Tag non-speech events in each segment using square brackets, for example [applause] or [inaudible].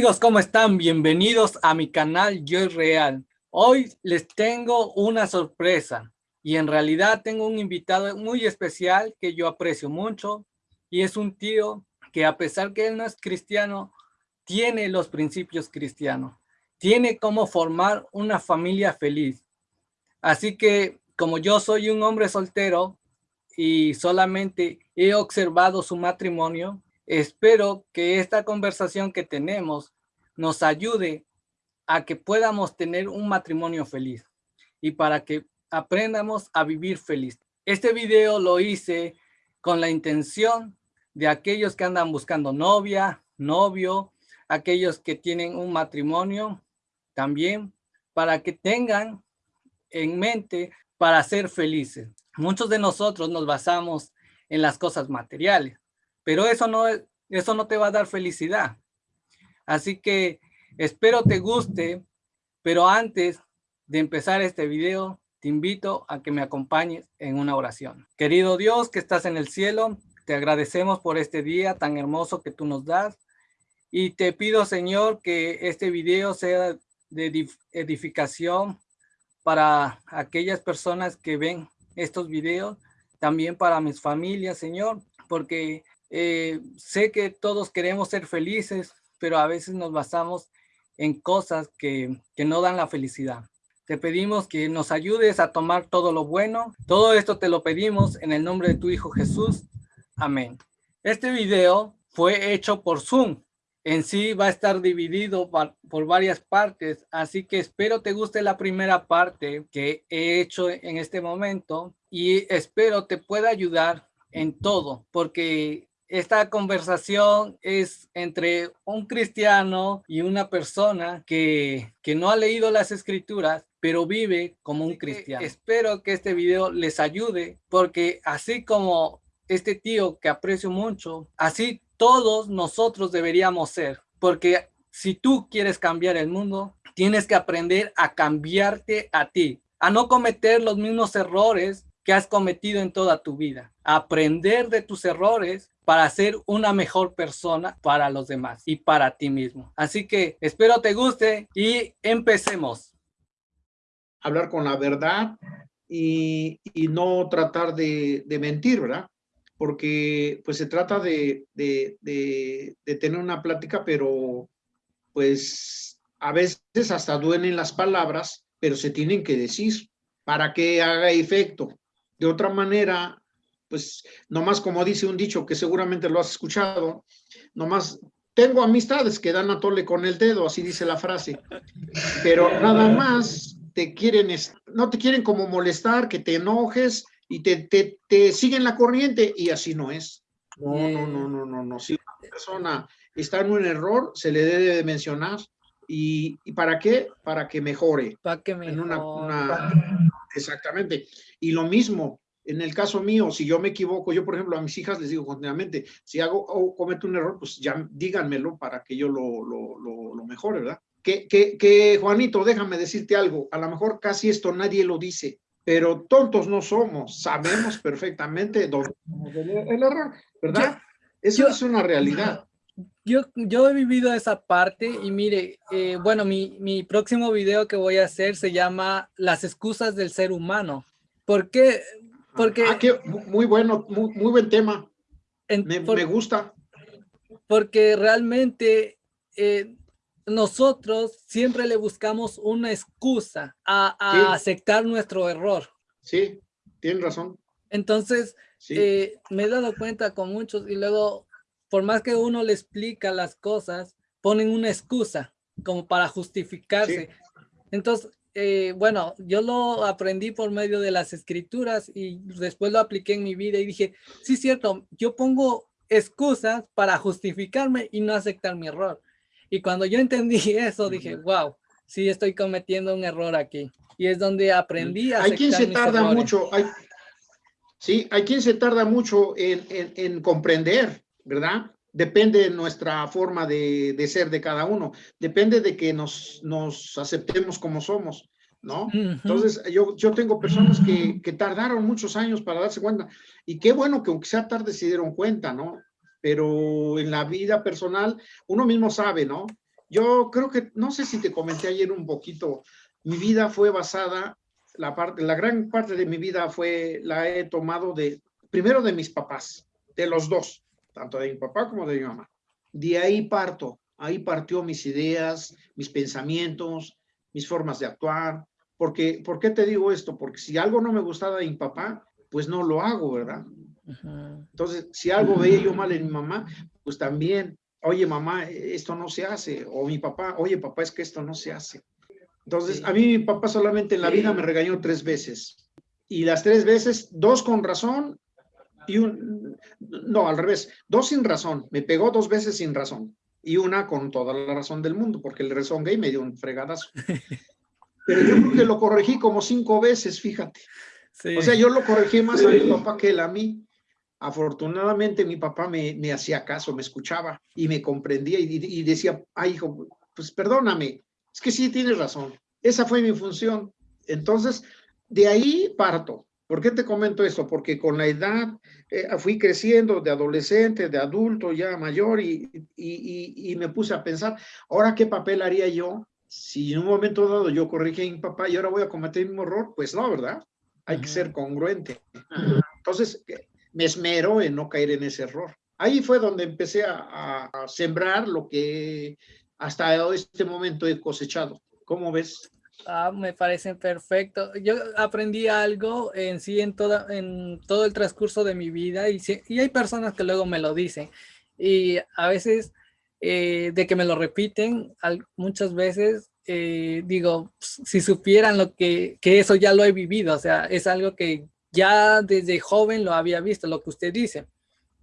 Amigos, ¿cómo están? Bienvenidos a mi canal Yo Real. Hoy les tengo una sorpresa y en realidad tengo un invitado muy especial que yo aprecio mucho y es un tío que a pesar que él no es cristiano, tiene los principios cristianos, tiene cómo formar una familia feliz. Así que como yo soy un hombre soltero y solamente he observado su matrimonio, Espero que esta conversación que tenemos nos ayude a que podamos tener un matrimonio feliz y para que aprendamos a vivir feliz. Este video lo hice con la intención de aquellos que andan buscando novia, novio, aquellos que tienen un matrimonio también, para que tengan en mente para ser felices. Muchos de nosotros nos basamos en las cosas materiales, pero eso no, eso no te va a dar felicidad. Así que espero te guste, pero antes de empezar este video, te invito a que me acompañes en una oración. Querido Dios que estás en el cielo, te agradecemos por este día tan hermoso que tú nos das y te pido, Señor, que este video sea de edificación para aquellas personas que ven estos videos, también para mis familias, Señor, porque eh, sé que todos queremos ser felices, pero a veces nos basamos en cosas que, que no dan la felicidad. Te pedimos que nos ayudes a tomar todo lo bueno. Todo esto te lo pedimos en el nombre de tu Hijo Jesús. Amén. Este video fue hecho por Zoom. En sí va a estar dividido por varias partes, así que espero te guste la primera parte que he hecho en este momento y espero te pueda ayudar en todo, porque esta conversación es entre un cristiano y una persona que, que no ha leído las escrituras, pero vive como un cristiano. Espero que este video les ayude, porque así como este tío que aprecio mucho, así todos nosotros deberíamos ser, porque si tú quieres cambiar el mundo, tienes que aprender a cambiarte a ti, a no cometer los mismos errores que has cometido en toda tu vida, aprender de tus errores para ser una mejor persona para los demás y para ti mismo. Así que espero te guste y empecemos. Hablar con la verdad y, no tratar de, mentir, ¿verdad? Porque pues se trata de, de, tener una plática, pero pues a veces hasta duelen las palabras, pero se tienen que decir para que haga efecto. De otra manera, pues nomás como dice un dicho que seguramente lo has escuchado, nomás tengo amistades que dan a tole con el dedo, así dice la frase, pero nada más te quieren, no te quieren como molestar, que te enojes y te, te, siguen la corriente y así no es. No, no, no, no, no, no. Si una persona está en un error, se le debe de mencionar. ¿Y, para qué? Para que mejore. Para que mejore. exactamente. Y lo mismo, en el caso mío, si yo me equivoco, yo por ejemplo a mis hijas les digo continuamente, si hago o cometo un error, pues ya díganmelo para que yo lo, lo, lo, mejore, ¿verdad? Que, que, que, Juanito, déjame decirte algo, a lo mejor casi esto nadie lo dice, pero tontos no somos, sabemos perfectamente dónde el error, ¿verdad? Eso es una realidad. Yo, yo he vivido esa parte y mire, eh, bueno, mi, mi próximo video que voy a hacer se llama Las excusas del ser humano. ¿Por qué? Porque, ah, muy bueno, muy, buen tema. me, gusta. Porque realmente eh, nosotros siempre le buscamos una excusa a, aceptar nuestro error. Sí, tienes razón. Entonces, eh, me he dado cuenta con muchos y luego, por más que uno le explica las cosas, ponen una excusa como para justificarse. Entonces, eh, bueno, yo lo aprendí por medio de las escrituras y después lo apliqué en mi vida y dije, sí, cierto, yo pongo excusas para justificarme y no aceptar mi error. Y cuando yo entendí [laughs] eso, dije, wow, sí estoy cometiendo un error aquí. Y es donde aprendí a Hay quien se tarda mucho, hay, sí, hay quien se tarda mucho en, en, comprender, ¿verdad? Depende de nuestra forma de, de, ser de cada uno. Depende de que nos, nos aceptemos como somos, ¿no? Entonces, yo, yo tengo personas que, que, tardaron muchos años para darse cuenta. Y qué bueno que aunque sea tarde se dieron cuenta, ¿no? pero en la vida personal uno mismo sabe, ¿no? Yo creo que, no sé si te comenté ayer un poquito, mi vida fue basada, la, parte, la gran parte de mi vida fue, la he tomado de, primero de mis papás, de los dos, tanto de mi papá como de mi mamá. De ahí parto, ahí partió mis ideas, mis pensamientos, mis formas de actuar. Porque, ¿Por qué te digo esto? Porque si algo no me gustaba de mi papá, pues no lo hago, ¿verdad? Entonces, si algo veía yo mal en mi mamá, pues también, oye mamá, esto no se hace. O mi papá, oye papá, es que esto no se hace. Entonces, a mí mi papá solamente en la vida me regañó tres veces. Y las tres veces, dos con razón y un, no, al revés, dos sin razón. Me pegó dos veces sin razón y una con toda la razón del mundo, porque el rezongue y me dio un fregadazo. [laughs] Pero yo creo que lo corregí como cinco veces, fíjate. O sea, yo lo corregí más a mi papá que él a mí. Afortunadamente mi papá me, me hacía caso, me escuchaba y me comprendía y, y decía, ay hijo, pues perdóname, es que sí tienes razón. Esa fue mi función. Entonces, de ahí parto. ¿Por qué te comento esto? Porque con la edad eh, fui creciendo de adolescente, de adulto, ya mayor, y, y, y, me puse a pensar, ¿ahora qué papel haría yo si en un momento dado yo corrigí a mi papá y ahora voy a cometer el mismo error? Pues no, ¿verdad? Hay que ser congruente. Entonces, me esmero en no caer en ese error. Ahí fue donde empecé a, a sembrar lo que hasta este momento he cosechado. ¿Cómo ves? Ah, me parece perfecto. Yo aprendí algo en sí en, toda, en todo el transcurso de mi vida y, y hay personas que luego me lo dicen y a veces eh, de que me lo repiten, muchas veces eh, digo, si supieran lo que, que eso ya lo he vivido, o sea, es algo que ya desde joven lo había visto, lo que usted dice.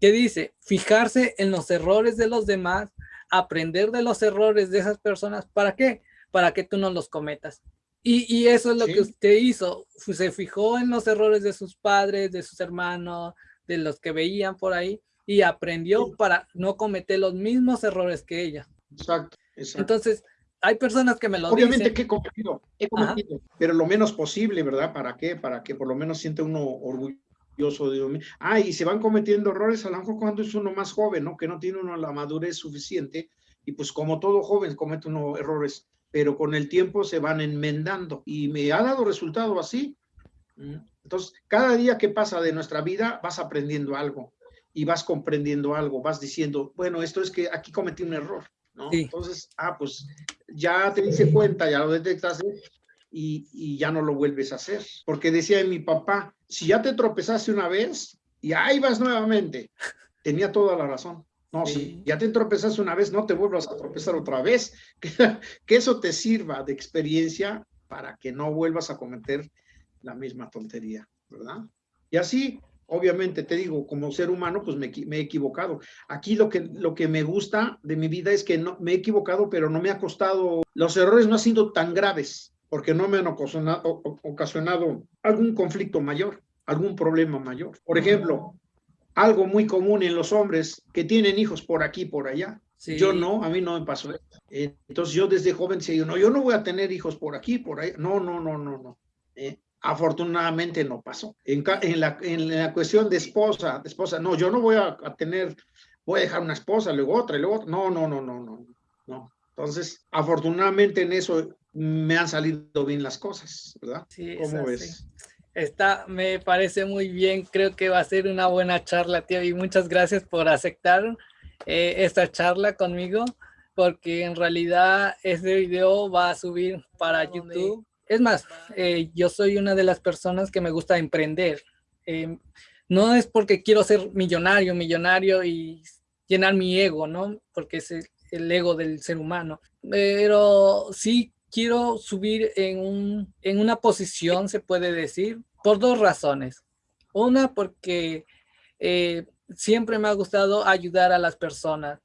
¿Qué dice? Fijarse en los errores de los demás, aprender de los errores de esas personas, ¿para qué? Para que tú no los cometas. Y, eso es lo que usted hizo, se fijó en los errores de sus padres, de sus hermanos, de los que veían por ahí, y aprendió para no cometer los mismos errores que ella. Exacto, exacto. Entonces, hay personas que me lo Obviamente dicen. que he cometido, he cometido, pero lo menos posible, ¿verdad? ¿Para qué? Para que por lo menos siente uno orgulloso de mí. Ah, y se van cometiendo errores a lo mejor cuando es uno más joven, ¿no? Que no tiene uno la madurez suficiente, y pues como todo joven comete uno errores pero con el tiempo se van enmendando y me ha dado resultado así. Mm. Entonces, cada día que pasa de nuestra vida vas aprendiendo algo y vas comprendiendo algo, vas diciendo, bueno, esto es que aquí cometí un error, ¿no? Entonces, ah, pues ya te dice cuenta, ya lo detectaste y, y, ya no lo vuelves a hacer. Porque decía mi papá, si ya te tropezaste una vez y ahí vas nuevamente, tenía toda la razón. No, si ya te tropezas una vez, no te vuelvas a tropezar otra vez. [laughs] Que, eso te sirva de experiencia para que no vuelvas a cometer la misma tontería, ¿verdad? Y así, obviamente, te digo, como ser humano, pues me, he equivocado. Aquí lo que, lo que me gusta de mi vida es que no, me he equivocado, pero no me ha costado, los errores no han sido tan graves, porque no me han ocasionado, ocasionado algún conflicto mayor, algún problema mayor. Por ejemplo, algo muy común en los hombres que tienen hijos por aquí, por allá. Yo no, a mí no me pasó Entonces yo desde joven decía, no, yo no voy a tener hijos por aquí, por allá. No, no, no, no, no. Eh, afortunadamente no pasó. En, la, en, la, cuestión de esposa, de esposa, no, yo no voy a, tener, voy a dejar una esposa, luego otra, y luego otra. No, no, no, no, no, no. Entonces, afortunadamente en eso me han salido bien las cosas, ¿verdad? Sí, ¿Cómo ves? Está, me parece muy bien, creo que va a ser una buena charla, tío, y muchas gracias por aceptar eh, esta charla conmigo, porque en realidad este video va a subir para YouTube. Es más, eh, yo soy una de las personas que me gusta emprender. Em, no es porque quiero ser millonario, millonario y llenar mi ego, ¿no? Porque es el ego del ser humano. Pero sí quiero subir en, un, en una posición, se puede decir, por dos razones. Una, porque eh, siempre me ha gustado ayudar a las personas.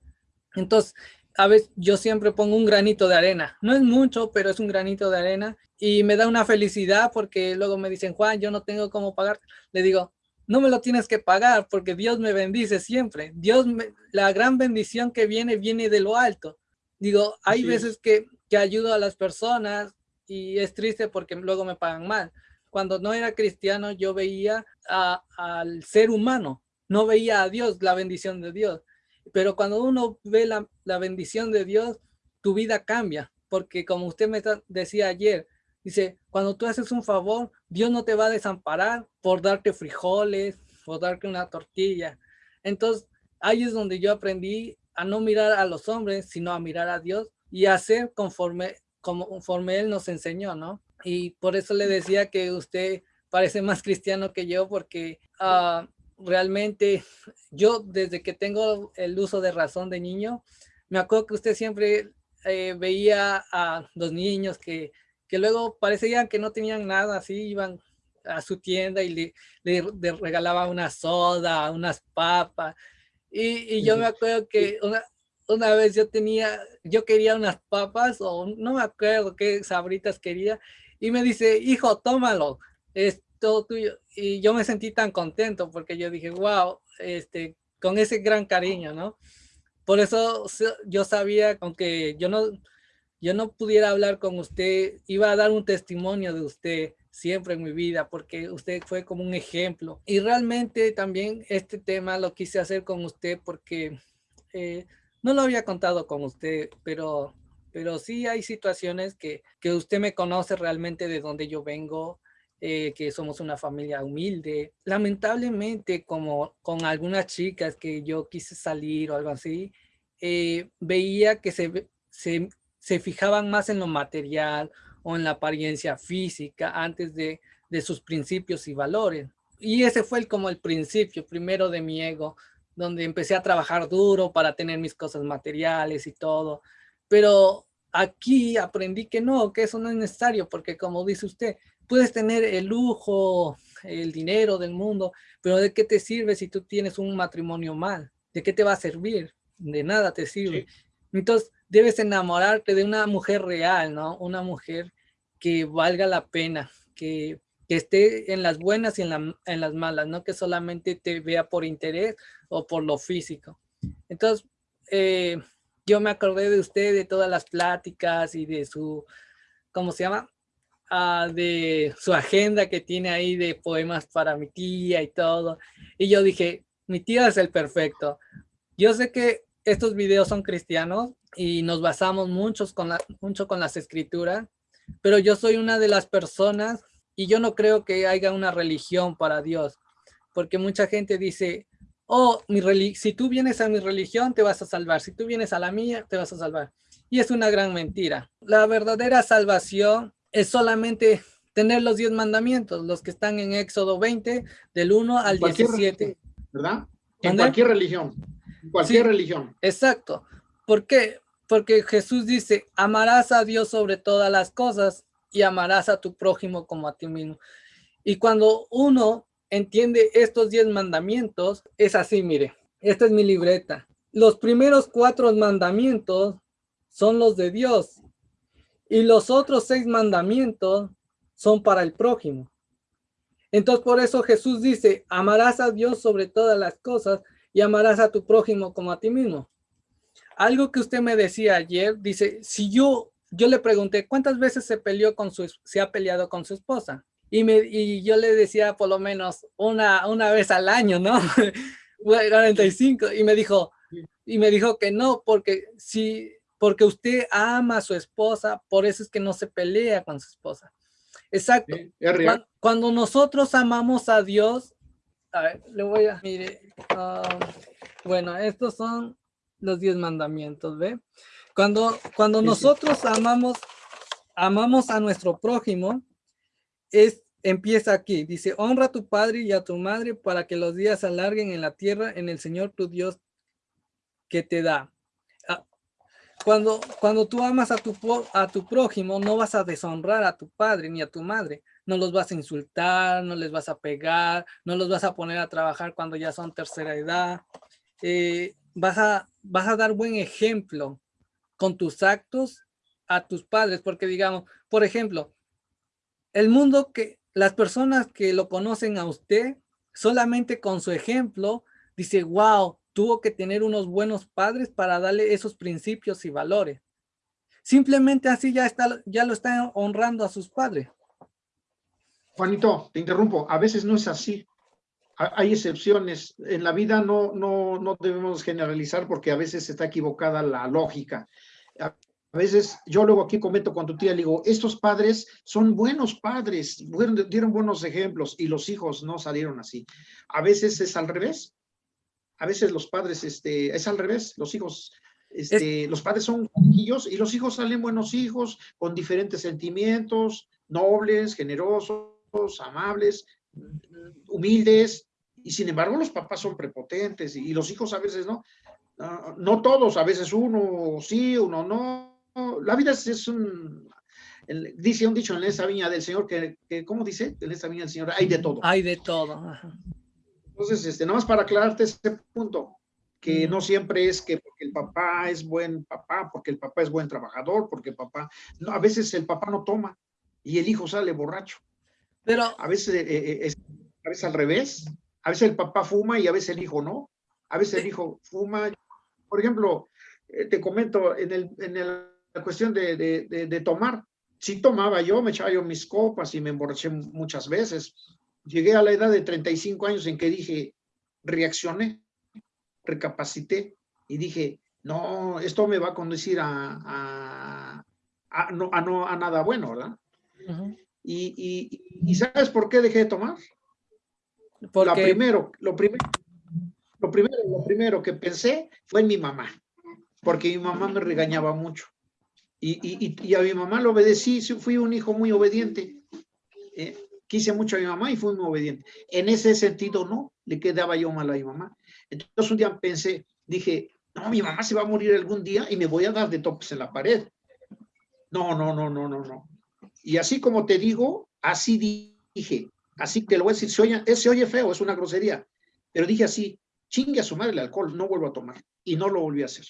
Entonces, a veces yo siempre pongo un granito de arena. No es mucho, pero es un granito de arena y me da una felicidad porque luego me dicen, Juan, yo no tengo cómo pagar. Le digo, no me lo tienes que pagar porque Dios me bendice siempre. Dios, la gran bendición que viene, viene de lo alto. Digo, hay veces que, que ayudo a las personas y es triste porque luego me pagan mal cuando no era cristiano, yo veía al ser humano, no veía a Dios, la bendición de Dios. pero cuando uno ve la, la bendición de Dios, tu vida cambia, porque como usted me decía ayer, dice, cuando tú haces un favor, Dios no te va a desamparar por darte frijoles, por darte una tortilla. Entonces, ahí es donde yo aprendí a no mirar a los hombres, sino a mirar a Dios y hacer conforme, conforme Él nos enseñó, ¿no? Y por eso le decía que usted parece más cristiano que yo, porque uh, realmente yo desde que tengo el uso de razón de niño, me acuerdo que usted siempre eh, veía a los niños que, que luego parecían que no tenían nada, así iban a su tienda y le, le, regalaba una soda, unas papas. Y, y yo me acuerdo que una, una vez yo tenía, yo quería unas papas o no me acuerdo qué sabritas quería y me dice, hijo, tómalo, es todo tuyo. Y yo me sentí tan contento porque yo dije, wow, este, con ese gran cariño, ¿no? Por eso yo sabía, aunque yo no, yo no pudiera hablar con usted, iba a dar un testimonio de usted siempre en mi vida, porque usted fue como un ejemplo. Y realmente también este tema lo quise hacer con usted porque eh, no lo había contado con usted, pero, pero sí hay situaciones que, que usted me conoce realmente de donde yo vengo, eh, que somos una familia humilde. Lamentablemente, como con algunas chicas que yo quise salir o algo así, eh, veía que se, se, se, fijaban más en lo material o en la apariencia física antes de, de sus principios y valores. Y ese fue el, como el principio primero de mi ego, donde empecé a trabajar duro para tener mis cosas materiales y todo. Pero aquí aprendí que no, que eso no es necesario, porque como dice usted, puedes tener el lujo, el dinero del mundo, pero ¿de qué te sirve si tú tienes un matrimonio mal? ¿De qué te va a servir? De nada te sirve. Entonces, debes enamorarte de una mujer real, ¿no? Una mujer que valga la pena, que, que esté en las buenas y en, la, en, las malas, no que solamente te vea por interés o por lo físico. Entonces, eh, yo me acordé de usted, de todas las pláticas y de su, ¿cómo se llama? de su agenda que tiene ahí de poemas para mi tía y todo. Y yo dije, mi tía es el perfecto. Yo sé que estos videos son cristianos y nos basamos muchos con la, mucho con las escrituras, pero yo soy una de las personas y yo no creo que haya una religión para Dios, porque mucha gente dice, oh, mi si tú vienes a mi religión te vas a salvar, si tú vienes a la mía te vas a salvar. Y es una gran mentira. La verdadera salvación es solamente tener los 10 mandamientos, los que están en Éxodo 20, del 1 al 17. ¿Verdad? En cualquier religión. En cualquier religión. Exacto. ¿Por qué? Porque Jesús dice, amarás a Dios sobre todas las cosas y amarás a tu prójimo como a ti mismo. Y cuando uno entiende estos 10 mandamientos, es así, mire, esta es mi libreta. Los primeros cuatro mandamientos son los de Dios y los otros seis mandamientos son para el prójimo. Entonces por eso Jesús dice, amarás a Dios sobre todas las cosas y amarás a tu prójimo como a ti mismo. Algo que usted me decía ayer, dice, si yo, yo le pregunté, ¿cuántas veces se peleó con su, se ha peleado con su esposa? Y, me, y yo le decía por lo menos una, una vez al año, ¿no? [laughs] 45. Y me dijo, y me dijo que no, porque si porque usted ama a su esposa, por eso es que no se pelea con su esposa. Exacto. cuando, nosotros amamos a Dios, a ver, le voy a, mire, um, bueno, estos son los diez mandamientos, ¿ve? Cuando, cuando nosotros amamos, amamos a nuestro prójimo, es, empieza aquí, dice, honra a tu padre y a tu madre para que los días alarguen en la tierra en el Señor tu Dios que te da. Cuando, cuando tú amas a tu, a tu prójimo, no vas a deshonrar a tu padre ni a tu madre. No los vas a insultar, no les vas a pegar, no los vas a poner a trabajar cuando ya son tercera edad. Eh, vas, a, vas a dar buen ejemplo con tus actos a tus padres, porque digamos, por ejemplo, el mundo que las personas que lo conocen a usted, solamente con su ejemplo, dice, wow, tuvo que tener unos buenos padres para darle esos principios y valores. Simplemente así ya, está, ya lo están honrando a sus padres. Juanito, te interrumpo, a veces no es así. hay excepciones. En la vida no, no, no debemos generalizar porque a veces está equivocada la lógica. Veces yo luego aquí comento con tu tía, le digo, estos padres son buenos padres, dieron buenos ejemplos y los hijos no salieron así. A veces es al revés. A veces los padres, este, es al revés, los hijos este, los padres son hijos y los hijos salen buenos hijos con diferentes sentimientos, nobles, generosos, amables, humildes, y sin embargo los papás son prepotentes y, los hijos a veces no, no, todos, a veces uno sí, uno no. La vida es, un, dice un dicho en esa viña del Señor que, ¿cómo dice? En esa viña del Señor hay de todo. Hay de todo. Entonces, este, más para aclararte ese punto, que no siempre es que porque el papá es buen papá, porque el papá es buen trabajador, porque el papá, no, a veces el papá no toma y el hijo sale borracho. Pero a veces, eh, eh, es, a veces al revés, a veces el papá fuma y a veces el hijo no, a veces el hijo fuma. Por ejemplo, eh, te comento en, el, en la cuestión de, de, de, tomar, si tomaba yo, me echaba yo mis copas y me emborraché muchas veces. Llegué a la edad de 35 años en que dije, reaccioné, recapacité y dije, no, esto me va a conducir a, a, no, a, no, a nada bueno, ¿verdad? y, y, ¿sabes por qué dejé de tomar? Porque... primero, lo, primero, lo, primero, lo primero que pensé fue en mi mamá, porque mi mamá me regañaba mucho. Y, y, y a mi mamá lo obedecí, fui un hijo muy obediente. ¿eh? quise mucho a mi mamá y fui muy obediente. En ese sentido, no, le quedaba yo mal a mi mamá. Entonces un día pensé, dije, no, mi mamá se va a morir algún día y me voy a dar de topes en la pared. No, no, no, no, no, no. Y así como te digo, así dije, así que lo voy a decir, se oye, se oye feo, es una grosería, pero dije así, chingue a su madre el alcohol, no vuelvo a tomar. Y no lo volví a hacer.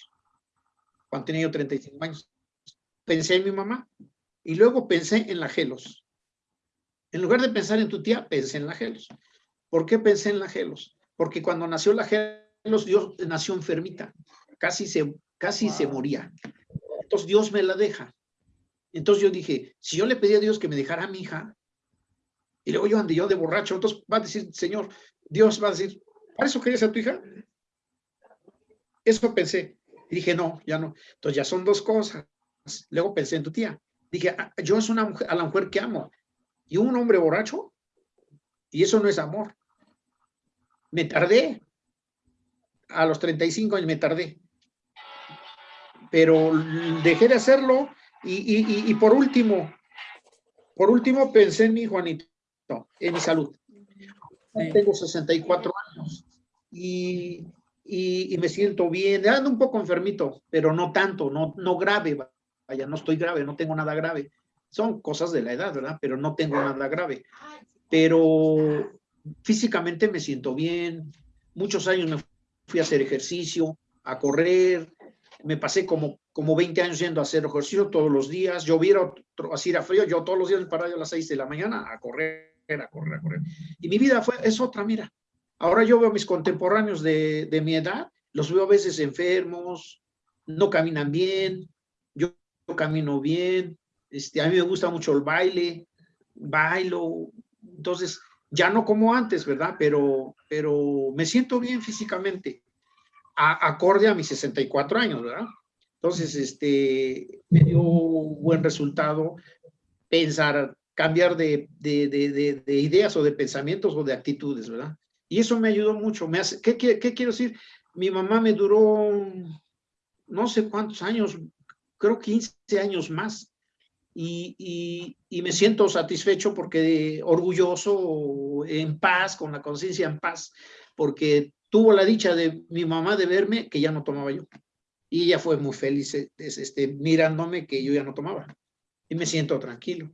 Cuando tenía yo 35 años. Pensé en mi mamá y luego pensé en la gelos. En lugar de pensar en tu tía, pensé en la gelos. ¿Por qué pensé en la gelos? porque cuando nació la Gelos, Dios nació enfermita, casi se, casi se moría. Entonces Dios me la deja. Entonces yo dije, si yo le pedí a Dios que me dejara a mi hija, y luego yo andé yo de borracho, entonces va a decir, Señor, Dios va a decir, ¿para eso querías a tu hija? Eso pensé. Y dije, no, ya no. Entonces ya son dos cosas. Luego pensé en tu tía. Dije, ah, yo es una mujer, a la mujer que amo. Y un hombre borracho, y eso no es amor. Me tardé. A los 35 años me tardé. Pero dejé de hacerlo y, por último, por último pensé en mi Juanito, en mi salud. Tengo 64 años y, y, me siento bien, ando un poco enfermito, pero no tanto, no, no grave, vaya, no estoy grave, no tengo nada grave. Son cosas de la edad, ¿verdad? Pero no tengo nada grave. Pero físicamente me siento bien, muchos años me fui a hacer ejercicio, a correr, me pasé como, como 20 años yendo a hacer ejercicio todos los días, lloviera así era frío, yo todos los días me paraba a las 6 de la mañana a correr, a correr, a correr. Y mi vida fue, es otra, mira. Ahora yo veo a mis contemporáneos de, de mi edad, los veo a veces enfermos, no caminan bien, yo, camino bien, este, a mí me gusta mucho el baile, bailo, entonces ya no como antes, ¿verdad? Pero, pero me siento bien físicamente, acorde a mis 64 años, ¿verdad? Entonces, este, me dio buen resultado pensar, cambiar de, de, de, ideas o de pensamientos o de actitudes, ¿verdad? Y eso me ayudó mucho. Me hace, ¿qué, qué, qué quiero decir? Mi mamá me duró no sé cuántos años, creo 15 años más y, y, me siento satisfecho porque orgulloso, en paz, con la conciencia en paz, porque tuvo la dicha de mi mamá de verme que ya no tomaba yo. Y ella fue muy feliz este, mirándome que yo ya no tomaba. Y me siento tranquilo.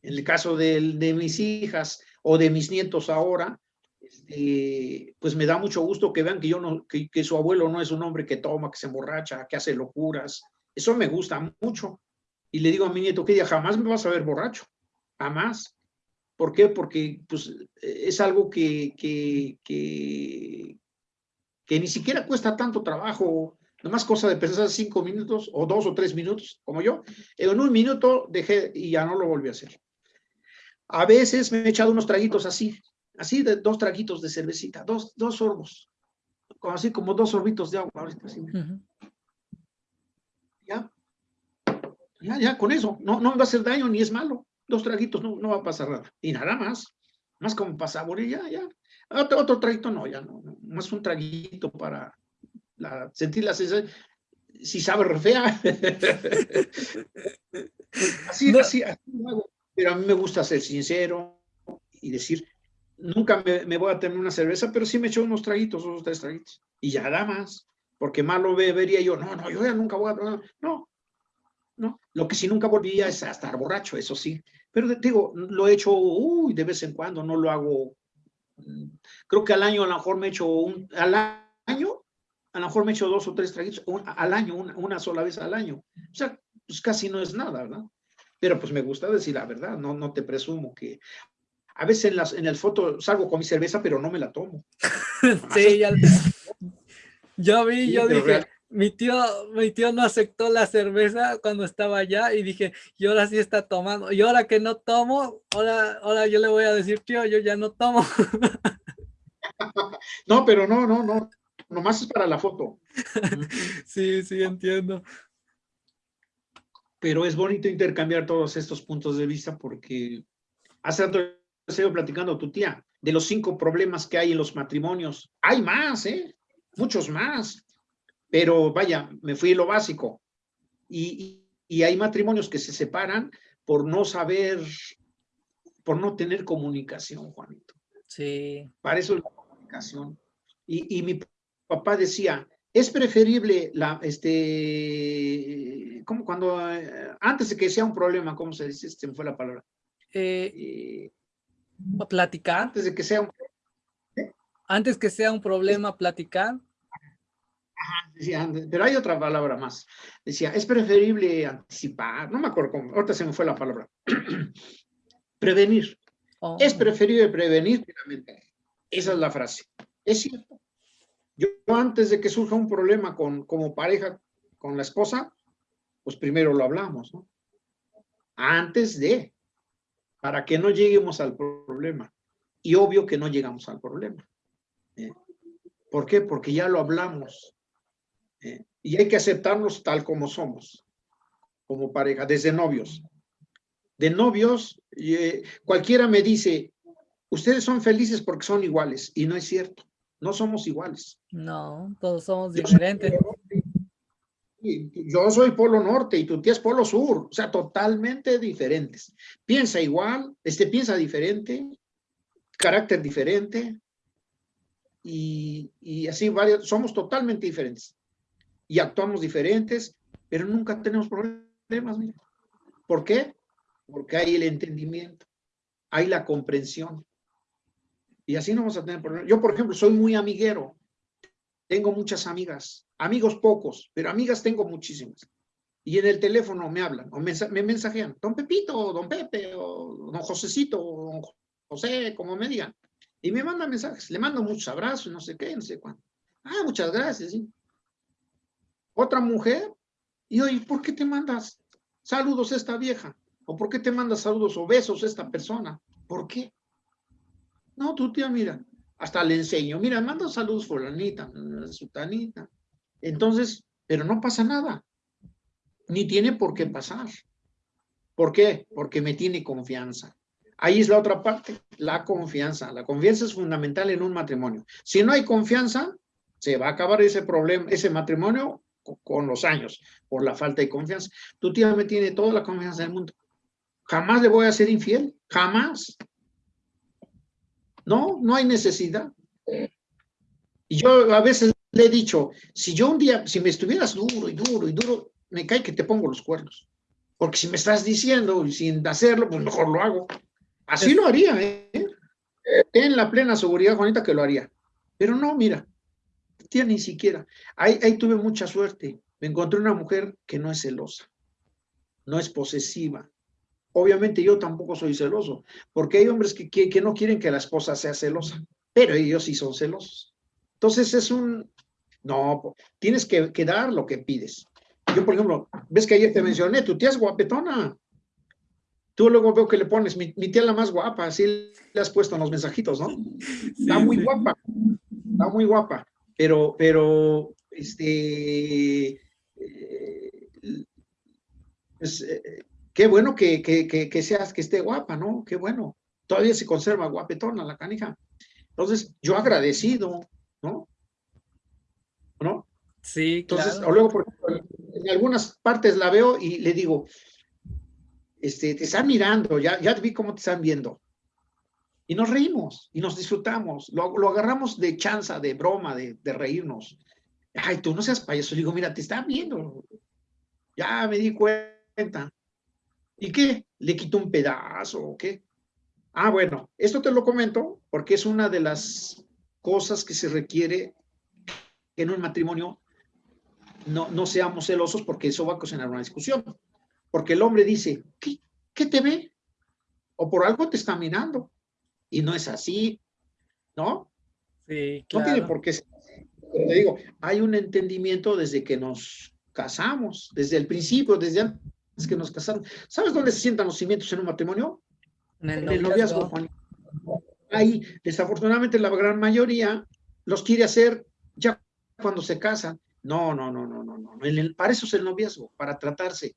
En el caso de, de mis hijas o de mis nietos ahora, este, pues me da mucho gusto que vean que, yo no, que, que su abuelo no es un hombre que toma, que se emborracha, que hace locuras. Eso me gusta mucho y le digo a mi nieto, que día jamás me vas a ver borracho, jamás. ¿Por qué? Porque pues, es algo que, que, que, ni siquiera cuesta tanto trabajo, nomás cosa de pensar cinco minutos o dos o tres minutos, como yo. En un minuto dejé y ya no lo volví a hacer. A veces me he echado unos traguitos así, así de dos traguitos de cervecita, dos, dos sorbos, así como dos sorbitos de agua. Ahorita, Ya, ya, ya, con eso, no, no va a hacer daño ni es malo. Dos traguitos, no, no va a pasar nada. Y nada más, más como para saborear, ya, ya. Otro, otro traguito, no, ya no, más un traguito para la, sentir la sensación, si sabe re fea. [laughs] así, así, así, pero a mí me gusta ser sincero y decir, nunca me, voy a tener una cerveza, pero sí me echo unos traguitos, unos tres traguitos, y ya da más, porque malo bebería yo, no, no, yo ya nunca voy a, no, no, lo que sí nunca volvía es a estar borracho, eso sí, pero digo, lo he hecho, uy, de vez en cuando, no lo hago, creo que al año a lo mejor me echo un, al año, a lo mejor me echo dos o tres traguitos, al año, una, una sola vez al año, o sea, pues casi no es nada, ¿verdad? Pero pues me gusta decir la verdad, no, no te presumo que, a veces en, las, en el foto salgo con mi cerveza, pero no me la tomo. [laughs] sí, ya, yo vi, yo dije, mi tío, mi tío no aceptó la cerveza cuando estaba allá y dije, y ahora sí está tomando. Y ahora que no tomo, ahora, ahora yo le voy a decir, tío, yo ya no tomo. [laughs] no, pero no, no, no. Nomás es para la foto. [laughs] sí, sí, entiendo. Pero es bonito intercambiar todos estos puntos de vista porque hace rato ido platicando tu tía, de los cinco problemas que hay en los matrimonios. Hay más, ¿eh? Muchos más. Pero vaya, me fui lo básico. Y, hay matrimonios que se separan por no saber, por no tener comunicación, Juanito. Sí. Para eso es la comunicación. Y, y mi papá decía, es preferible la, este, como cuando, eh, antes de que sea un problema, ¿cómo se dice? Este fue la palabra. Eh, eh platicar. Antes de que sea un... Antes que sea un problema, platicar. pero hay otra palabra más. Decía, es preferible anticipar, no me acuerdo cómo, ahorita se me fue la palabra. [clears throat] prevenir. Oh. Es preferible prevenir Esa es la frase. Es cierto. Yo, antes de que surja un problema con, como pareja con la esposa, pues primero lo hablamos, ¿no? Antes de para que no lleguemos al problema. Y obvio que no llegamos al problema. ¿Eh? ¿Por qué? Porque ya lo hablamos. ¿eh? Y hay que aceptarnos tal como somos, como pareja, desde novios. De novios, eh, cualquiera me dice, ustedes son felices porque son iguales. Y no es cierto, no somos iguales. No, todos somos diferentes yo soy polo norte y tu tía es polo sur, o sea, totalmente diferentes. Piensa igual, este piensa diferente, carácter diferente, y, y, así varios, somos totalmente diferentes. Y actuamos diferentes, pero nunca tenemos problemas, mira. ¿Por qué? Porque hay el entendimiento, hay la comprensión. Y así no vamos a tener problemas. Yo, por ejemplo, soy muy amiguero, tengo muchas amigas, amigos pocos, pero amigas tengo muchísimas. Y en el teléfono me hablan o me mensajean, don Pepito, don Pepe, o don Josecito, o don José, como me digan. Y me mandan mensajes, le mando muchos abrazos, no sé qué, no sé cuándo. Ah, muchas gracias. Otra mujer, y oye, ¿por qué te mandas saludos a esta vieja? ¿O por qué te mandas saludos o besos a esta persona? ¿Por qué? No, tu tía, mira, hasta le enseño, mira, manda saludos fulanita, sutanita. Entonces, pero no pasa nada, ni tiene por qué pasar. ¿Por qué? Porque me tiene confianza. Ahí es la otra parte, la confianza. La confianza es fundamental en un matrimonio. Si no hay confianza, se va a acabar ese problema, ese matrimonio con los años, por la falta de confianza. Tu tía me tiene toda la confianza del mundo. Jamás le voy a ser infiel, jamás. No, no hay necesidad. Y yo a veces le he dicho, si yo un día, si me estuvieras duro y duro y duro, me cae que te pongo los cuernos. Porque si me estás diciendo y sin hacerlo, pues mejor lo hago. Así lo haría, ¿eh? En la plena seguridad, Juanita, que lo haría. Pero no, mira, tía ni siquiera. Ahí, ahí tuve mucha suerte. Me encontré una mujer que no es celosa, no es posesiva, Obviamente yo tampoco soy celoso, porque hay hombres que, que, no quieren que la esposa sea celosa, pero ellos sí son celosos. Entonces es un, no, tienes que, que, dar lo que pides. Yo, por ejemplo, ves que ayer te mencioné, tu tía es guapetona. Tú luego veo que le pones, mi, tía la más guapa, así le has puesto en los mensajitos, ¿no? [laughs] está muy guapa, está muy guapa, pero, pero, este, eh, pues, eh, qué bueno que, que, que, seas, que esté guapa, ¿no? Qué bueno. Todavía se conserva guapetona la canija. Entonces, yo agradecido, ¿no? ¿No? Sí, Entonces, o luego, por ejemplo, en algunas partes la veo y le digo, este, te están mirando, ya, ya vi cómo te están viendo. Y nos reímos y nos disfrutamos, lo, lo agarramos de chanza, de broma, de, de, reírnos. Ay, tú no seas payaso. Digo, mira, te están viendo. Ya me di cuenta. ¿Y qué? ¿Le quito un pedazo o qué? Ah, bueno, esto te lo comento porque es una de las cosas que se requiere en un matrimonio no, no seamos celosos porque eso va a ocasionar una discusión. Porque el hombre dice, ¿qué, qué te ve? O por algo te está mirando. Y no es así, ¿no? Sí, claro. No tiene por qué ser Pero te digo, hay un entendimiento desde que nos casamos, desde el principio, desde antes que nos casaron. ¿Sabes dónde se sientan los cimientos en un matrimonio? En el noviazgo. Ahí, desafortunadamente, la gran mayoría los quiere hacer ya cuando se casan. No, no, no, no, no, no. para eso es el noviazgo, para tratarse.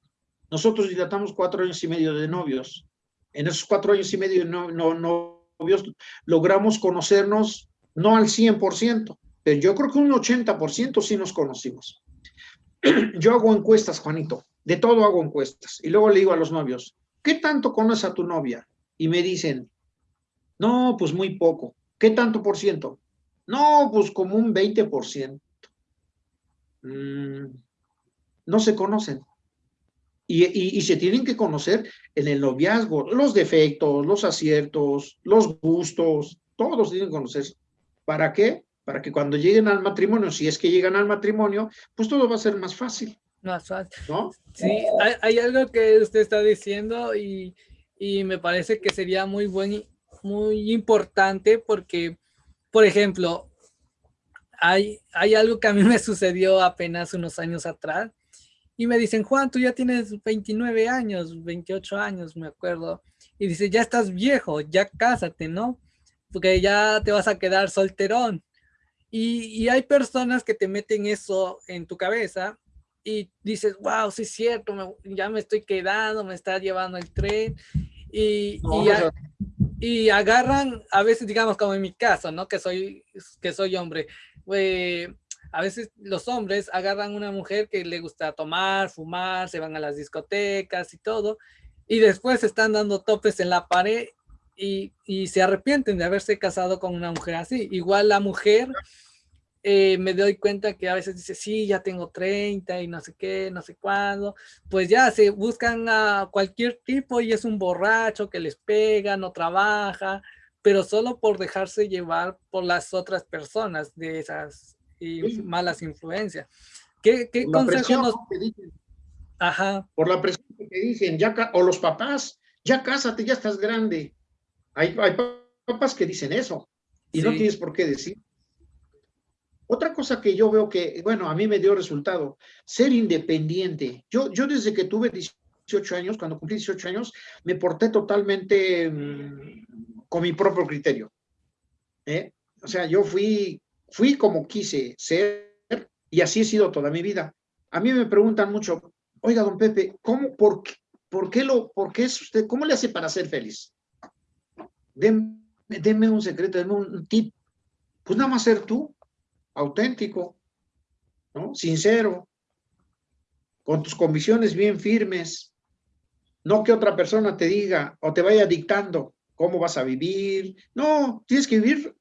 Nosotros dilatamos cuatro años y medio de novios. En esos cuatro años y medio de novios logramos conocernos no al 100%, pero yo creo que un 80% sí nos conocimos. [clears throat] Yo hago encuestas, Juanito, de todo hago encuestas. Y luego le digo a los novios, ¿qué tanto conoces a tu novia? Y me dicen, no, pues muy poco. ¿Qué tanto por ciento? No, pues como un 20%. Mm, no se conocen. Y, se tienen que conocer en el noviazgo, los defectos, los aciertos, los gustos, todos tienen que conocerse. ¿Para qué? Para que cuando lleguen al matrimonio, si es que llegan al matrimonio, pues todo va a ser más fácil. Más fácil. ¿No? Sí, hay, algo que usted está diciendo y, y, me parece que sería muy buen, muy importante porque, por ejemplo, hay, hay algo que a mí me sucedió apenas unos años atrás y me dicen, Juan, tú ya tienes 29 años, 28 años, me acuerdo. Y dice, ya estás viejo, ya cásate, ¿no? Porque ya te vas a quedar solterón. Y, hay personas que te meten eso en tu cabeza y dices, wow, sí es cierto, ya me estoy quedando, me está llevando el tren. Y, y, agarran, a veces, digamos, como en mi caso, ¿no? Que soy, que soy hombre. Eh, a veces los hombres agarran una mujer que le gusta tomar, fumar, se van a las discotecas y todo, y después están dando topes en la pared y, se arrepienten de haberse casado con una mujer así. Igual la mujer, eh, me doy cuenta que a veces dice, sí, ya tengo 30 y no sé qué, no sé cuándo, pues ya se buscan a cualquier tipo y es un borracho que les pega, no trabaja, pero solo por dejarse llevar por las otras personas de esas y malas influencias. ¿Qué, qué consejo nos... Ajá. Por la presión que dicen, ya, o los papás, ya cásate, ya estás grande. Hay, hay papás que dicen eso y no tienes por qué decir. Otra cosa que yo veo que, bueno, a mí me dio resultado, ser independiente. Yo, yo desde que tuve 18 años, cuando cumplí 18 años, me porté totalmente mm, con mi propio criterio. ¿eh? O sea, yo fui Fui como quise ser y así he sido toda mi vida. A mí me preguntan mucho, oiga, don Pepe, ¿cómo, por, lo, por qué es usted, cómo le hace para ser feliz? Denme, un secreto, denme un tip. Pues nada más ser tú, auténtico, ¿no? Sincero, con tus convicciones bien firmes, no que otra persona te diga o te vaya dictando cómo vas a vivir. No, tienes que vivir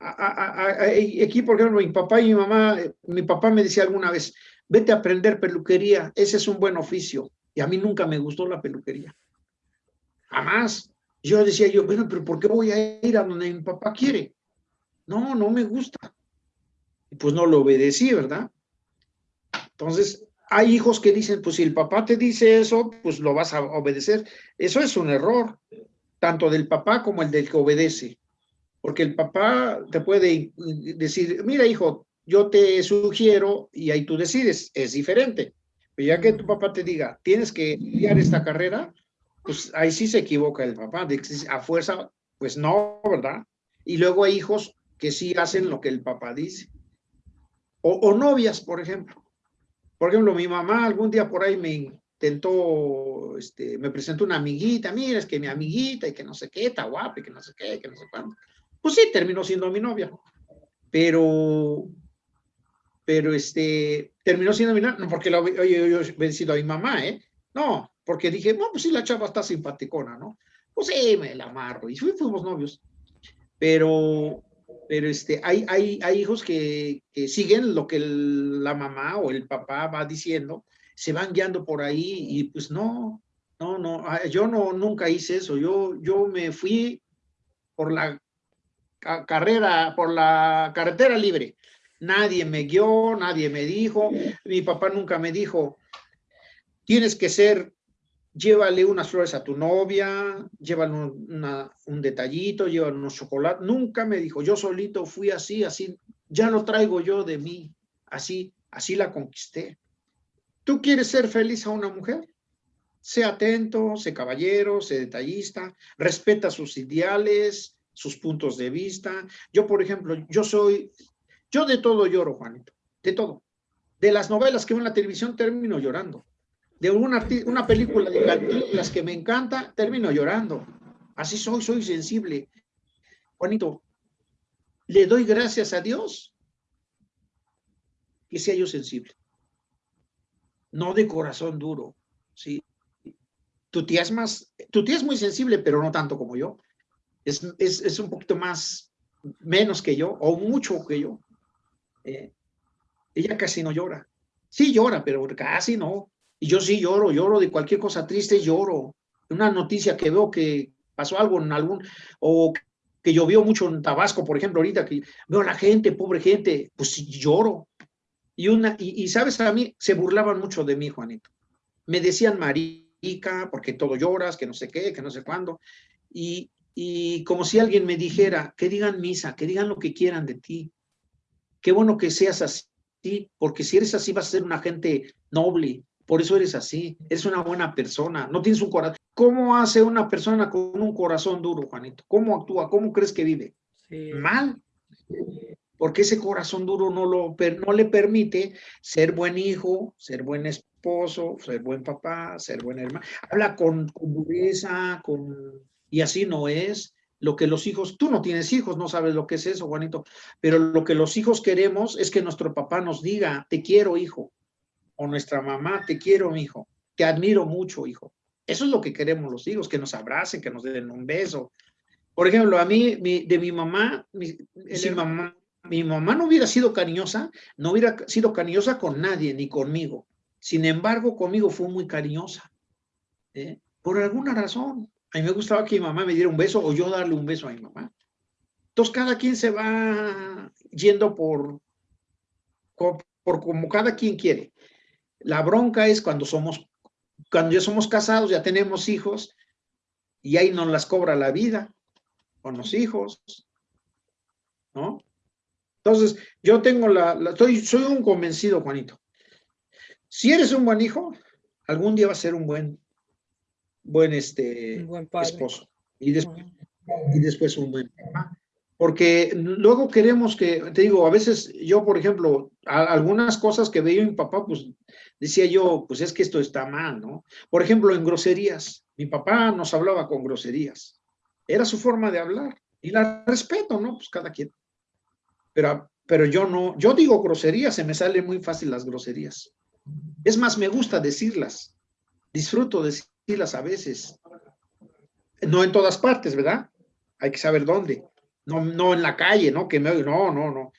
aquí, por ejemplo, mi papá y mi mamá, mi papá me decía alguna vez, vete a aprender peluquería, ese es un buen oficio. Y a mí nunca me gustó la peluquería. Jamás. Yo decía yo, bueno, pero ¿por qué voy a ir a donde mi papá quiere? No, no me gusta. Y pues no lo obedecí, ¿verdad? Entonces, hay hijos que dicen, pues si el papá te dice eso, pues lo vas a obedecer. Eso es un error, tanto del papá como el del que obedece. Porque el papá te puede decir, mira hijo, yo te sugiero y ahí tú decides, es diferente. Pero ya que tu papá te diga, tienes que estudiar esta carrera, pues ahí sí se equivoca el papá, a fuerza, pues no, ¿verdad? Y luego hay hijos que sí hacen lo que el papá dice. O, o novias, por ejemplo. Por ejemplo, mi mamá algún día por ahí me intentó, este, me presentó una amiguita, mira, es que mi amiguita y que no sé qué, está guapa y que no sé qué, que no sé cuándo. Pues sí, terminó siendo mi novia. Pero, pero este, terminó siendo mi novia, no porque oye, yo he vencido a mi mamá, ¿eh? No, porque dije, no, pues sí, la chava está simpaticona, ¿no? Pues sí, me la amarro y fuimos novios. Pero, pero este, hay, hay, hijos que, que siguen lo que la mamá o el papá va diciendo, se van guiando por ahí y pues no, no, no, ah, yo no, nunca hice eso, yo, yo me fui por la carrera, por la carretera libre. Nadie me guió, nadie me dijo, mi papá nunca me dijo, tienes que ser, llévale unas flores a tu novia, llévale un detallito, llévale unos chocolates. Nunca me dijo, yo solito fui así, así, ya lo traigo yo de mí, así, así la conquisté. ¿Tú quieres ser feliz a una mujer? Sé atento, sé caballero, sé detallista, respeta sus ideales, sus puntos de vista. Yo, por ejemplo, yo soy, yo de todo lloro, Juanito, de todo. De las novelas que veo en la televisión termino llorando. De una, una película de las que me encanta, termino llorando. Así soy, soy sensible. Juanito, le doy gracias a Dios que sea yo sensible. No de corazón duro, ¿sí? Tu tía es más, tu tía es muy sensible, pero no tanto como yo es, es, es, un poquito más, menos que yo, o mucho que yo. Eh, ella casi no llora. Sí llora, pero casi no. Y yo sí lloro, lloro de cualquier cosa triste, lloro. Una noticia que veo que pasó algo en algún, o que llovió mucho en Tabasco, por ejemplo, ahorita que veo a la gente, pobre gente, pues lloro. Y, una, y, y sabes, a mí se burlaban mucho de mí, Juanito. Me decían marica, porque todo lloras, que no sé qué, que no sé cuándo. Y, y como si alguien me dijera, que digan misa, que digan lo que quieran de ti. Qué bueno que seas así, porque si eres así vas a ser una gente noble, por eso eres así, eres una buena persona, no tienes un corazón. ¿Cómo hace una persona con un corazón duro, Juanito? ¿Cómo actúa? ¿Cómo crees que vive? Mal. Porque ese corazón duro no, lo, no le permite ser buen hijo, ser buen esposo, ser buen papá, ser buen hermano. Habla con, con dureza, con y así no es lo que los hijos, tú no tienes hijos, no sabes lo que es eso, Juanito, pero lo que los hijos queremos es que nuestro papá nos diga, te quiero, hijo, o nuestra mamá, te quiero, hijo, te admiro mucho, hijo. Eso es lo que queremos los hijos, que nos abracen, que nos den un beso. Por ejemplo, a mí, de mi mamá, mi, mamá, mi mamá no hubiera sido cariñosa, no hubiera sido cariñosa con nadie, ni conmigo. Sin embargo, conmigo fue muy cariñosa. ¿eh? Por alguna razón. A mí me gustaba que mi mamá me diera un beso o yo darle un beso a mi mamá. Entonces cada quien se va yendo por, por, como cada quien quiere. La bronca es cuando somos, cuando ya somos casados, ya tenemos hijos, y ahí nos las cobra la vida con los hijos, ¿no? Entonces, yo tengo la, la soy un convencido, Juanito. Si eres un buen hijo, algún día va a ser un buen buen, este, esposo. Y después, y después un buen papá. Porque luego queremos que, te digo, a veces yo, por ejemplo, algunas cosas que veía mi papá, pues decía yo, pues es que esto está mal, ¿no? Por ejemplo, en groserías. Mi papá nos hablaba con groserías. Era su forma de hablar. Y la respeto, ¿no? Pues cada quien. Pero, pero yo no, yo digo groserías, se me salen muy fácil las groserías. Es más, me gusta decirlas. Disfruto decir a veces. No en todas partes, ¿verdad? Hay que saber dónde. No, no en la calle, ¿no? Que me no, no, no.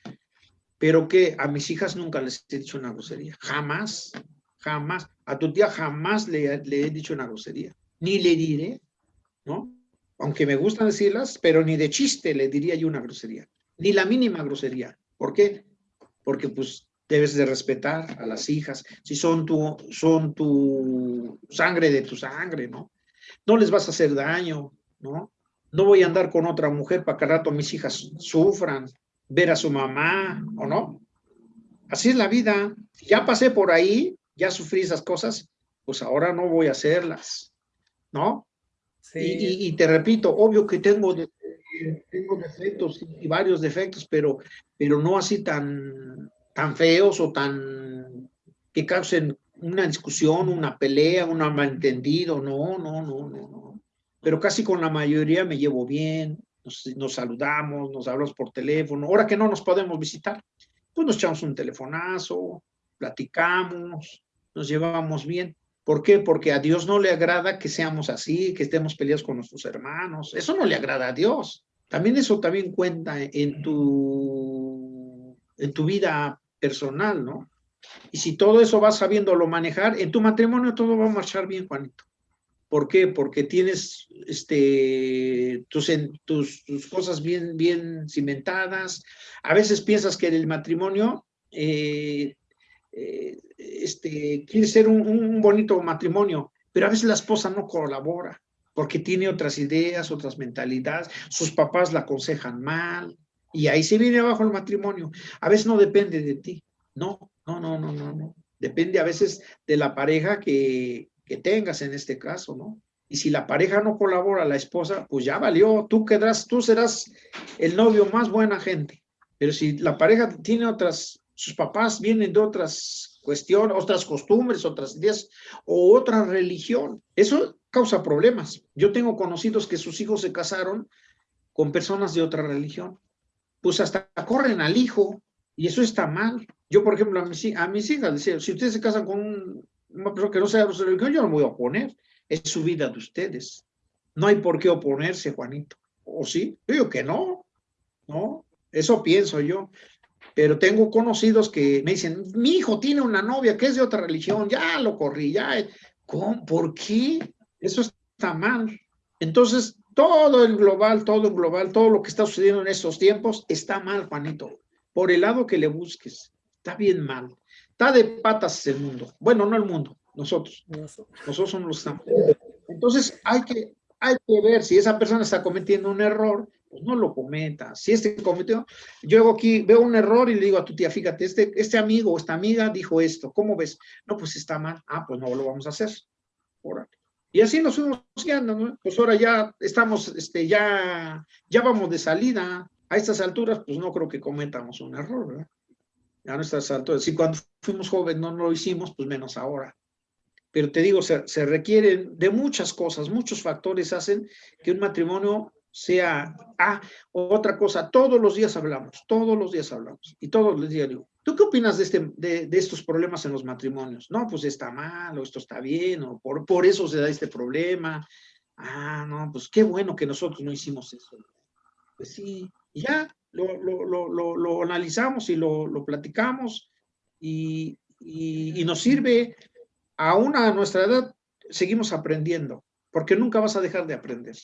Pero que a mis hijas nunca les he dicho una grosería. Jamás, jamás. A tu tía jamás le, le he dicho una grosería. Ni le diré, ¿no? Aunque me gustan decirlas, pero ni de chiste le diría yo una grosería. Ni la mínima grosería. ¿Por qué? Porque pues debes de respetar a las hijas, si son tu, son tu sangre de tu sangre, ¿no? No les vas a hacer daño, ¿no? No voy a andar con otra mujer para que al rato mis hijas sufran, ver a su mamá, ¿o no? Así es la vida. Ya pasé por ahí, ya sufrí esas cosas, pues ahora no voy a hacerlas, ¿no? Y, te repito, obvio que tengo, tengo defectos y varios defectos, pero, pero no así tan, tan feos o tan que causen una discusión, una pelea, un malentendido, no, no, no, no, no. Pero casi con la mayoría me llevo bien, nos, nos, saludamos, nos hablamos por teléfono. Ahora que no nos podemos visitar, pues nos echamos un telefonazo, platicamos, nos llevamos bien. ¿Por qué? Porque a Dios no le agrada que seamos así, que estemos peleados con nuestros hermanos. Eso no le agrada a Dios. También eso también cuenta en tu, en tu vida personal, ¿no? Y si todo eso vas sabiéndolo manejar, en tu matrimonio todo va a marchar bien, Juanito. ¿Por qué? Porque tienes este, tus, tus, tus cosas bien, bien cimentadas. A veces piensas que el matrimonio eh, eh, este, quiere ser un, bonito matrimonio, pero a veces la esposa no colabora porque tiene otras ideas, otras mentalidades, sus papás la aconsejan mal, y ahí se viene abajo el matrimonio. A veces no depende de ti, no, no, no, no, no, no. Depende a veces de la pareja que, que tengas en este caso, ¿no? Y si la pareja no colabora, la esposa, pues ya valió, tú quedarás, tú serás el novio más buena gente. Pero si la pareja tiene otras sus papás vienen de otras cuestiones, otras costumbres, otras ideas o otra religión. Eso causa problemas. Yo tengo conocidos que sus hijos se casaron con personas de otra religión. Pues hasta corren al hijo y eso está mal. Yo, por ejemplo, a mis, a mis hijas decía, si ustedes se casan con una persona que no sea de su religión, yo no me voy a oponer. Es su vida de ustedes. No hay por qué oponerse, Juanito. ¿O sí? Yo digo que no. No, eso pienso yo pero tengo conocidos que me dicen, mi hijo tiene una novia que es de otra religión, ya lo corrí, ya. ¿Cómo? ¿Por qué? Eso está mal. Entonces, todo en global, todo en global, todo lo que está sucediendo en estos tiempos está mal, Juanito. Por el lado que le busques, está bien mal. Está de patas el mundo. Bueno, no el mundo, nosotros. Nosotros somos los que Entonces, hay que, hay que ver si esa persona está cometiendo un error pues no lo cometa. Si este cometió, yo aquí veo un error y le digo a tu tía, fíjate, este, este amigo o esta amiga dijo esto, ¿cómo ves? No, pues está mal. Ah, pues no lo vamos a hacer. Y así nos fuimos guiando, ¿no? Pues ahora ya estamos, este, ya, ya vamos de salida. A estas alturas, pues no creo que cometamos un error, ¿verdad? A nuestras alturas. Si cuando fuimos jóvenes no lo hicimos, pues menos ahora. Pero te digo, se, requieren de muchas cosas, muchos factores hacen que un matrimonio sea, ah, otra cosa, todos los días hablamos, todos los días hablamos, y todos los días digo, ¿tú qué opinas de, este, de, de estos problemas en los matrimonios? No, pues está mal, o esto está bien, o por, por eso se da este problema. Ah, no, pues qué bueno que nosotros no hicimos eso. Pues sí, ya lo, lo, lo, lo analizamos y lo, platicamos, y, y, y nos sirve, aún a nuestra edad, seguimos aprendiendo, porque nunca vas a dejar de aprender.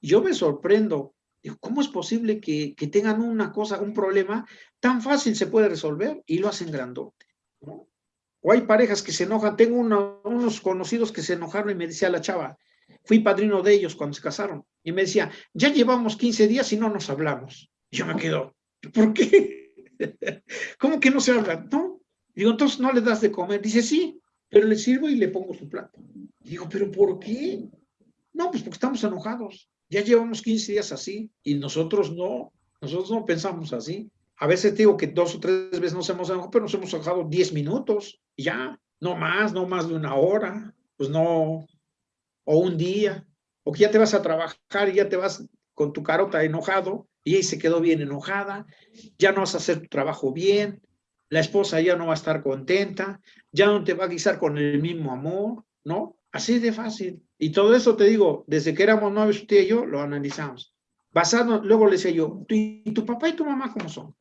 Yo me sorprendo, digo, ¿cómo es posible que, que, tengan una cosa, un problema tan fácil se puede resolver y lo hacen grandote? O hay parejas que se enojan, tengo unos conocidos que se enojaron y me decía la chava, fui padrino de ellos cuando se casaron, y me decía, ya llevamos 15 días y no nos hablamos. Y yo me quedo, ¿por qué? [laughs] ¿Cómo que no se hablan? No. Digo, entonces no le das de comer. Dice, sí, pero le sirvo y le pongo su plato. Digo, ¿pero por qué? No, pues porque estamos enojados. Ya llevamos 15 días así y nosotros no, nosotros no pensamos así. A veces digo que dos o tres veces nos hemos enojado, pero nos hemos enojado 10 minutos, ya, no más, no más de una hora, pues no, o un día, o que ya te vas a trabajar y ya te vas con tu carota enojado y ahí se quedó bien enojada, ya no vas a hacer tu trabajo bien, la esposa ya no va a estar contenta, ya no te va a guisar con el mismo amor, ¿no? Así de fácil. Y todo eso te digo, desde que éramos novios, usted y yo, lo analizamos. Basado, luego le decía yo, ¿y tu papá y tu mamá cómo son?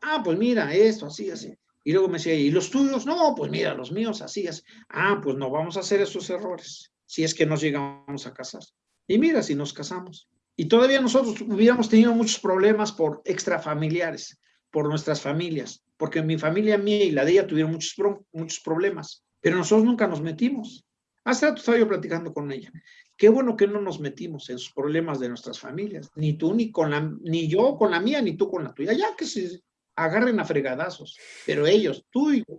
Ah, pues mira, esto, así, así. Y luego me decía, ¿y los tuyos? No, pues mira, los míos, así, así. Ah, pues no vamos a hacer esos errores, si es que nos llegamos a casar. Y mira, si nos casamos. Y todavía nosotros hubiéramos tenido muchos problemas por extrafamiliares, por nuestras familias, porque mi familia mía y la de ella tuvieron muchos, muchos problemas, pero nosotros nunca nos metimos. Hace rato estaba yo platicando con ella. Qué bueno que no nos metimos en sus problemas de nuestras familias. Ni tú, ni con la, ni yo con la mía, ni tú con la tuya. Ya que se agarren a fregadazos. Pero ellos, tú y yo,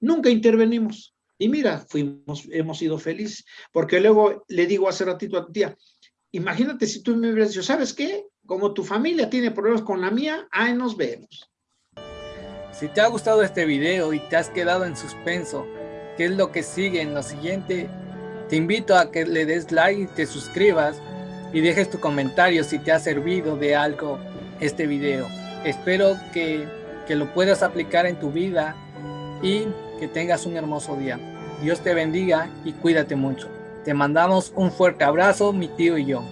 nunca intervenimos. Y mira, fuimos, hemos sido felices. Porque luego le digo hace ratito a tu tía, imagínate si tú me hubieras dicho, ¿sabes qué? Como tu familia tiene problemas con la mía, ahí nos vemos. Si te ha gustado este video y te has quedado en suspenso, ¿qué es lo que sigue en lo siguiente? Te invito a que le des like te suscribas y dejes tu comentario si te ha servido de algo este video. Espero que, que lo puedas aplicar en tu vida y que tengas un hermoso día. Dios te bendiga y cuídate mucho. Te mandamos un fuerte abrazo, mi tío y yo.